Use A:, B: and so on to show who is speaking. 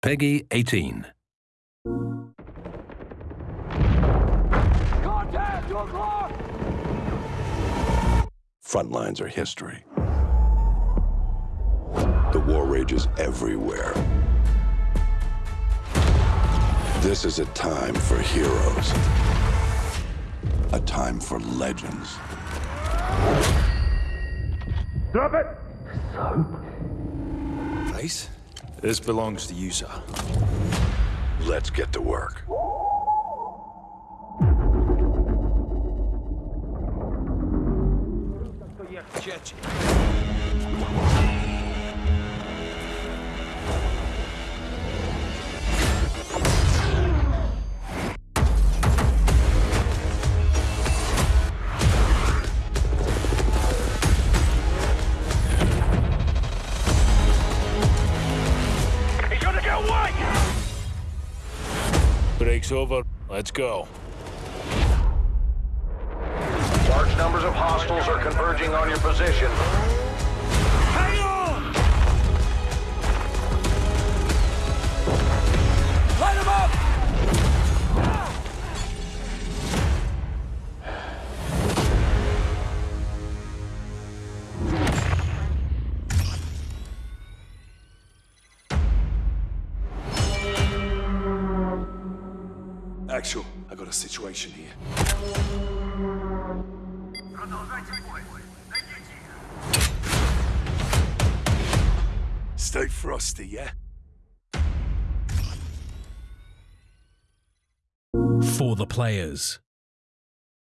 A: Peggy 18.
B: Contact! Two o'clock!
C: Front lines are history. The war rages everywhere. This is a time for heroes. A time for legends.
B: Drop it!
D: Soap? Price? This belongs to you, sir.
C: Let's get to work.
B: He's get away!
D: Break's over. Let's go.
E: Large numbers of hostiles are converging on your position.
D: Actual, I got a situation here. Stay frosty, yeah?
A: For the players.